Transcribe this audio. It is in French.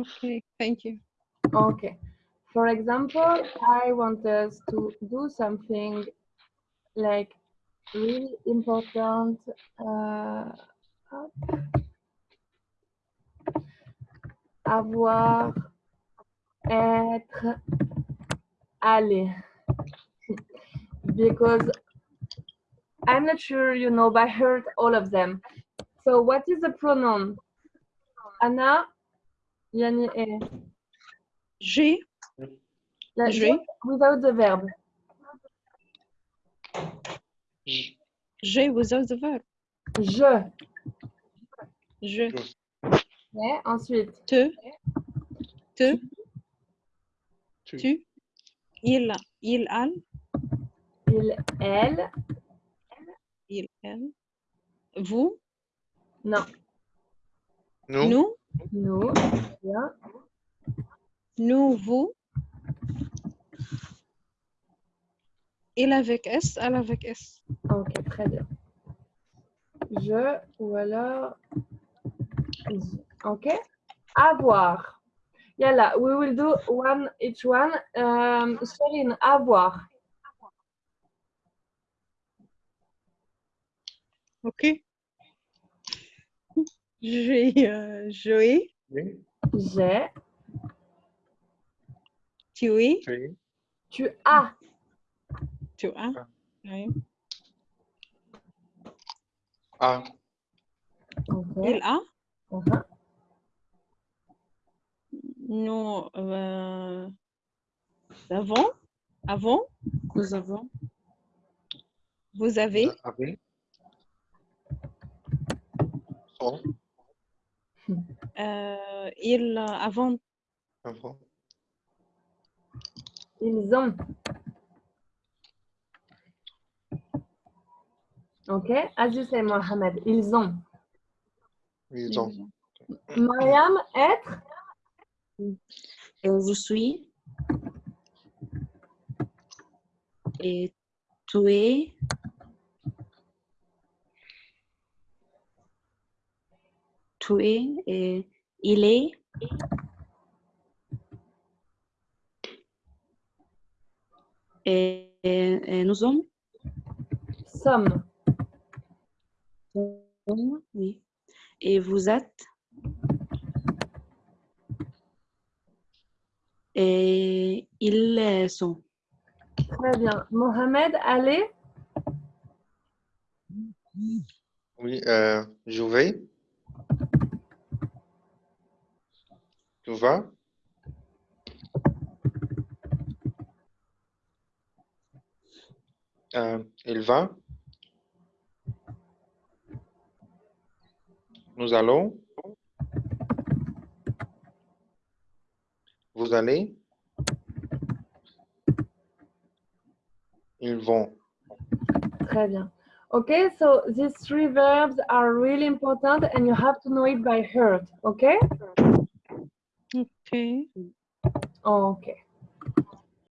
Okay, thank you. Okay. For example, I want us to do something like really important. Uh, avoir, être, aller. Because I'm not sure you know by heart all of them. So what is the pronoun? Anna, Yani. J'ai, La- J'ai. Without the verb. j'ai without the verb. Je. Je, Ouais, ensuite, te, te, Tu. tu, il, il, elle, il, elle. il, elle, vous, Non, Nous. nous, nous. Bien. nous, vous. Il avec S, elle avec S. Ok, très bien. Je ou alors. Ok. Avoir. Yalla, we will do one each one. Um, Sherine, avoir. Ok. J'ai euh, Oui. J'ai. tu es, Tu. Tu as. tu as. Ah. Oui. Ah. Il a. Nous euh, avons, avons, nous avons, vous avez, Avec. Sont. Euh, ils avant, Avant. Ils ont. Ok. As you say, Mohamed, ils ont. Ils ont. Mariam, être. Je suis? Et tu es? Tu es. Et il est. Et, et- et nous sommes. Sommes. Oui. Et vous êtes. Et ils sont. Très bien. Mohamed, allez. Oui. Euh, je vais. Tu vas. Euh, il va? Nous allons? Vous allez? Ils vont. Très bien. Okay, so these three verbs are really important and you have to know it by heart. Okay? ok. Okay.